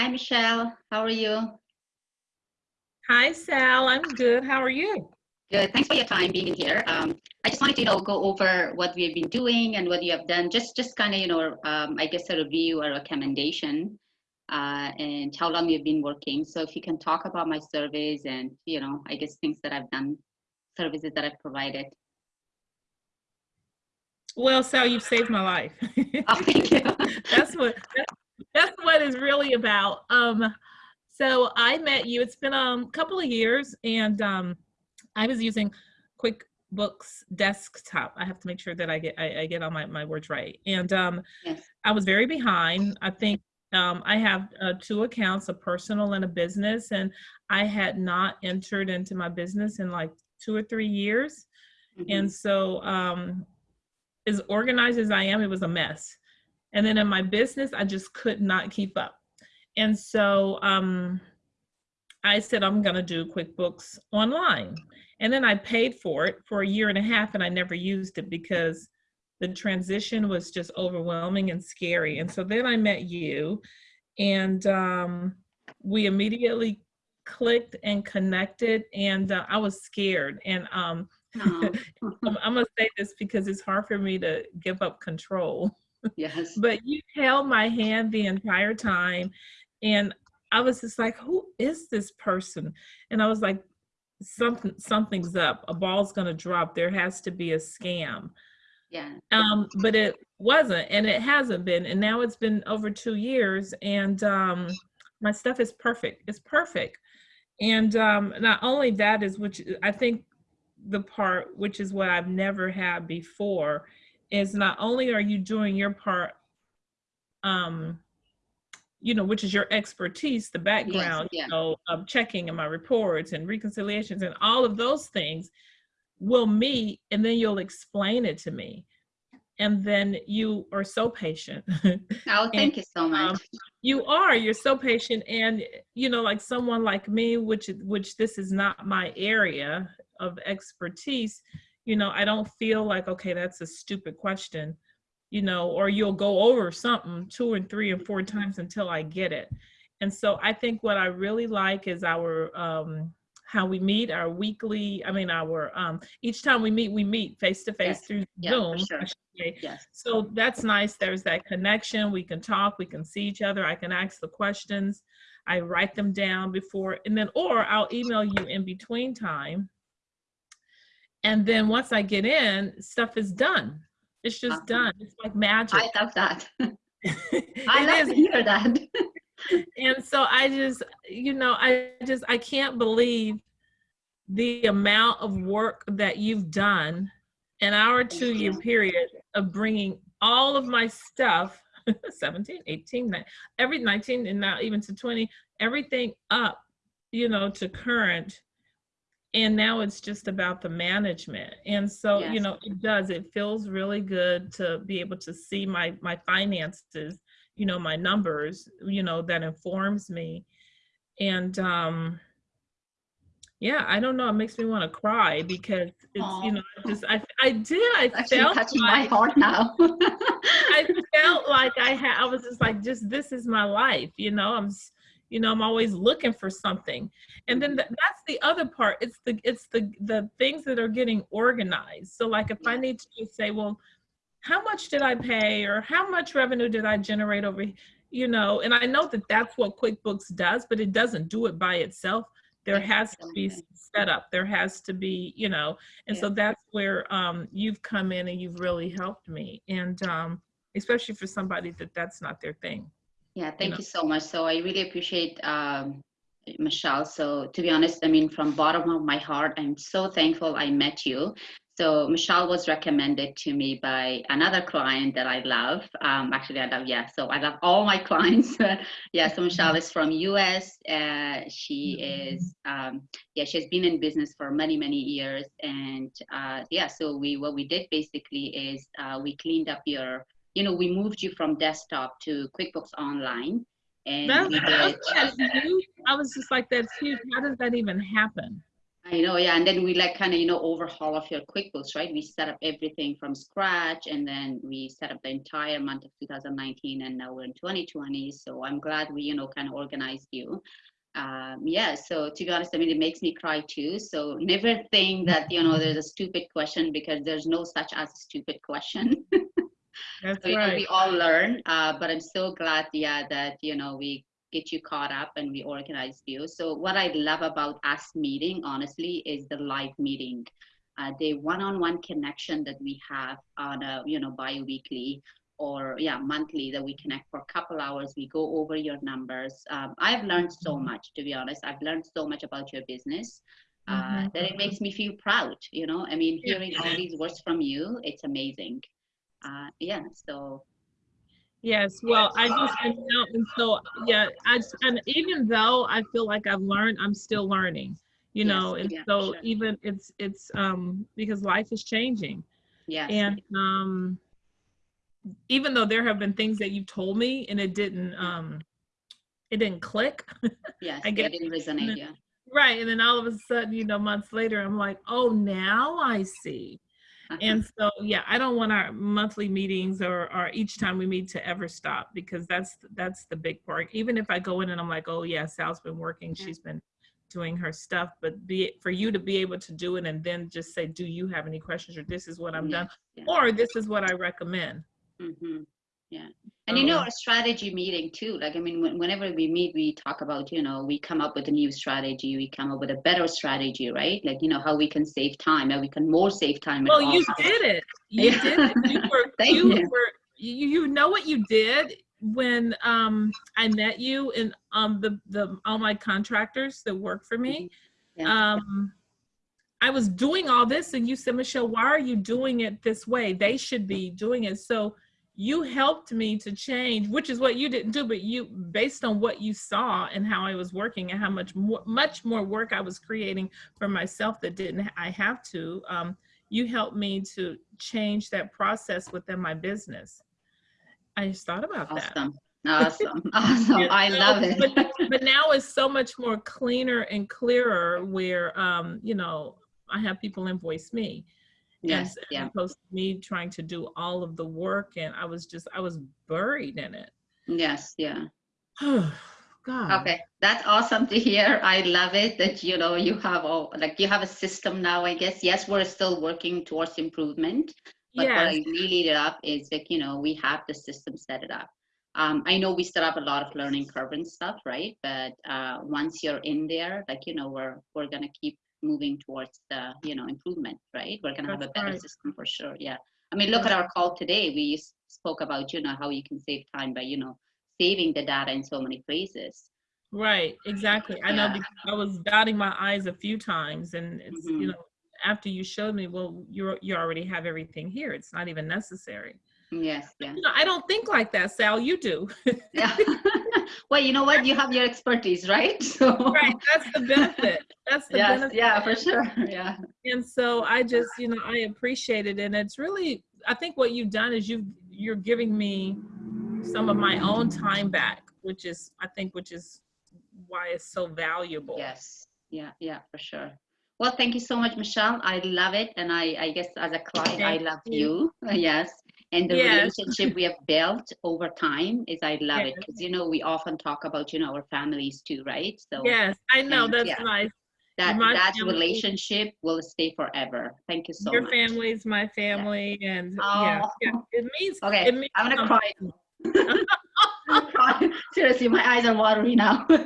Hi, Michelle. How are you? Hi, Sal. I'm good. How are you? Good. Thanks for your time being here. Um, I just wanted to, you know, go over what we've been doing and what you have done. Just, just kind of, you know, um, I guess a review or recommendation, uh, and how long you've been working. So if you can talk about my surveys and, you know, I guess things that I've done, services that I've provided. Well, Sal, you've saved my life. Oh, thank you. that's what that's, that's what it's really about. Um, so I met you. It's been um, a couple of years, and um, I was using QuickBooks Desktop. I have to make sure that I get I, I get all my, my words right. And um, Yes. I was very behind. I think um, I have uh, two accounts, a personal and a business, and I had not entered into my business in like two or three years. Mhm. And so, um, as organized as I am, it was a mess. And then in my business, I just could not keep up. And so um, I said, I'm going to do QuickBooks online. And then I paid for it for a year and a half, and I never used it because the transition was just overwhelming and scary. And so then I met you, and um, we immediately clicked and connected, and uh, I was scared. And um, I'm, I'm gonna say this because it's hard for me to give up control. Yes. But you held my hand the entire time, and I was just like, "Who is this person?" And I was like, "Something, something's up. A ball's gonna drop. There has to be a scam." Yeah. Um, but it wasn't, and it hasn't been. And now it's been over two years, and um, my stuff is perfect. It's perfect. And um, not only that is, which I think the part, which is what I've never had before, is not only are you doing your part, um, you know, which is your expertise, the background, yeah. you know, of checking in my reports and reconciliations and all of those things will meet, and then you'll explain it to me. And then you are so patient. Oh, thank you so much. um, you are you're so patient and you know like someone like me which which this is not my area of expertise you know i don't feel like okay that's a stupid question you know or you'll go over something two and three and four times until i get it and so i think what i really like is our um how we meet our weekly i mean our um each time we meet we meet face to face Yes. through Yeah, zoom sure. I should say. Yes. So that's nice. There's that connection. We can talk, we can see each other. I can ask the questions. I write them down before, and then, or I'll email you in between time. And then once I get in, stuff is done. It's just Awesome. done. It's like magic. I love that. I love is. to hear that. and so I just, you know, I just, I can't believe the amount of work that you've done in our two year period of bringing all of my stuff 17 18 nine- every 19 and now even to 20 everything up you know to current and now it's just about the management and so you know it does it feels really good to be able to see my my finances you know my numbers you know that informs me and um yeah i don't know it makes me want to cry because it's Aw. you know I just i i did i Actually felt touching my like heart now. I felt like I had, I was just like, just this is my life, you know. I'm, you know, I'm always looking for something, and then th- that's the other part. It's the, it's the, the things that are getting organized. So, like, if I need to just say, well, how much did I pay, or how much revenue did I generate over, you know, and I know that that's what QuickBooks does, but it doesn't do it by itself. There has to be set up There has to be, you know, and so that's where um, you've come in and you've really helped me. And um, especially for somebody that that's not their thing. Yeah, thank know. you so much. So I really appreciate um, Michelle. So to be honest, I mean, from bottom of my heart, I'm so thankful I met you. So Michelle was recommended to me by another client that I love. Um, actually, I love yeah. So I love all my clients. yeah. So Michelle is from US. Uh, she is um, yeah. She's been in business for many many years, and uh, yeah. So we what we did basically is uh, we cleaned up your you know, we moved you from desktop to QuickBooks Online. And That's, that's, huge. I was just like, that's huge. How does that even happen? I I know, yeah. And then we like kind of, you know, overhaul of your QuickBooks, right? We set up everything from scratch and then we set up the entire month of 2019 and now we're in 2020. So I'm glad we, you know, kind of organized you. Um, yeah, so to be honest, I mean, it makes me cry too. So never think that, you know, there's a stupid question because there's no such as a stupid question. That's so, you know, we all learn, uh, but I'm so glad, yeah, that, you know, we get you caught up and we organize you. So what I love about us meeting, honestly, is the live meeting. Uh, the one-on-one connection that we have on a, you know, bi-weekly or yeah, monthly that we connect for a couple hours. We go over your numbers. Um, I've learned so much, to be honest. I've learned so much about your business. Uh, Mhm. that it makes me feel proud, you know. I mean, hearing all these words from you, it's amazing. Uh, yeah, so Yes, well, I just and so yeah, I just- and even though I feel like I've learned, I'm still learning. You Yes, know, and yeah, so sure. even it's it's um because life is changing. yes, And um even though there have been things that you've told me and it didn't um it didn't click. yes, I yeah, get- it didn't resonate. Yeah, right. And then all of a sudden, you know, months later, I'm like, oh now I see. And so, yeah, I don't want our monthly meetings or, or each time we meet to ever stop because that's that's the big part. Even if I go in and I'm like, oh yeah, Sal's been working, Yeah. she's been doing her stuff, but be it, for you to be able to do it and then just say, do you have any questions or this is what I'm done yeah. or this is what I recommend. hmm Yeah. And you know, So- our strategy meeting too, like, I mean, when- whenever we meet, we talk about, you know, we come up with a new strategy, we come up with a better strategy, right? Like, you know, how we can save time and we can more save time. Well, you times. did it. You Yeah. did it. You were Thank you you. were you, you know what you did when um I met you and um the the all my contractors that work for me. Yeah. Um I was doing all this and you said, Michelle, why are you doing it this way? They should be doing it. So you helped me to change, which is what you didn't do, but you based on what you saw and how I was working and how much more much more work I was creating for myself that didn't I have to. Um, you helped me to change that process within my business. I just thought about that. Awesome. Awesome. Awesome. I love it. But, but now it's so much more cleaner and clearer where, um, you know, I have people invoice me. Yes. Yeah. opposed to me trying to do all of the work and I was just, I was buried in it. Yes. Yeah. Oh god. Okay. That's awesome to hear. I love it that, you know, you have all, like, you have a system now, I guess. Yes, we're still working towards improvement. But what Yes. I really it up is like, you know, we have the system set it up. Um, I know we still have a lot of learning curve and stuff, right? But uh, once you're in there, like, you know, we're we're gonna keep moving towards the, you know, improvement, right? We're gonna have a better right. system for sure. Yeah. I mean, look at our call today. We spoke about, you know, how you can save time by, you know, saving the data in so many places. Right. Exactly. I know Yeah. I was dotting my I's a few times and it's, Mhm. you know, after you showed me, well, you're, you already have everything here. It's not even necessary. Yes. Yeah. You know, I don't think like that, Sal. You do. Yeah. well, you know what? You have your expertise, right? So. right. That's the benefit. That's the Yes. benefit. Yeah. For sure. Yeah. and so i just you know i appreciate it and it's really i think what you've done is you you're giving me some of my own time back which is i think which is why it's so valuable Yes. Yeah. Yeah. For sure. Well, thank you so much, Michelle. I love it, and I, I guess as a client, I love you. you. Yes, and the Yes. relationship we have built over time is I love it because you know we often talk about you know our families too, right? So yes i know and, that's yeah. nice that my that family- relationship will stay forever. Thank you so much. your much. family's my family and yeah, Oh. yeah it means Okay, it means I'm gonna something. cry. I'm crying. Seriously, my eyes are watery now.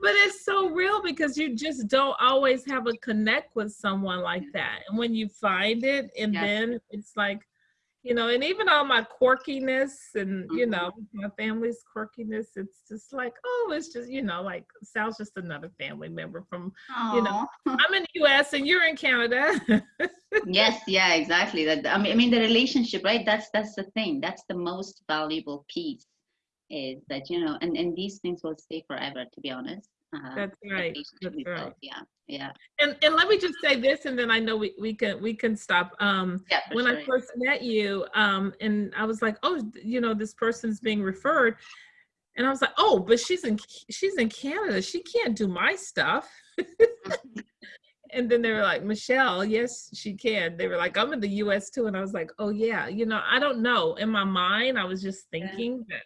But it's so real because you just don't always have a connect with someone like that. And when you find it, and Yes. then it's like, you know, and even all my quirkiness and, you Mhm. know, my family's quirkiness, it's just like, oh, it's just, you know, like Sal's just another family member from, you know. I'm in the US and you're in Canada. yes yeah exactly that i mean i mean the relationship right that's that's the thing that's the most valuable piece is that you know and and these things will stay forever to be honest uh, That's right. That's built. yeah yeah And and let me just say this, and then I know we, we can we can stop. Um, yeah when sure. I first met you, um, and I was like, oh, you know, this person's being referred. And I was like, oh, but she's in she's in Canada. She can't do my stuff. and then they were like, Michelle, yes, she can. They were like, I'm in the US too. And I was like, oh yeah, you know, I don't know. In my mind, I was just thinking that,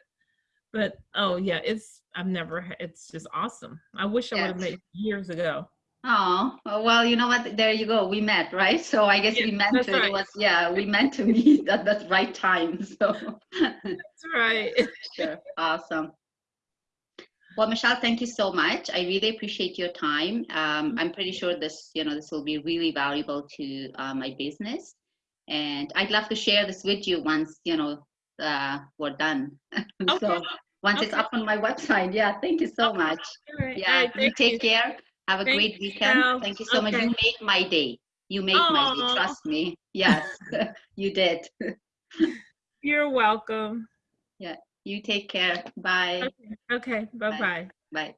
but oh yeah, it's I've never it's just awesome. I wish I would have made years ago. Oh, well, you know what? There you go. We met, right? So I guess Yeah, we meant to. Right. was, yeah, we meant to meet at the right time. So That's right. sure. Awesome. Well, Michelle, thank you so much. I really appreciate your time. Um, I'm pretty sure this, you know, this will be really valuable to uh, my business. And I'd love to share this with you once, you know, uh, we're done. so Okay. once it's up on my website. Yeah, thank you so Okay. much. Right. Yeah, right. you take you. care. Have a Thank great weekend. Michelle. Thank you so much. You made my day. You made my day. Trust me. Yes, you did. You're welcome. Yeah, you take care. Bye. Okay. Okay. Bye bye. Bye.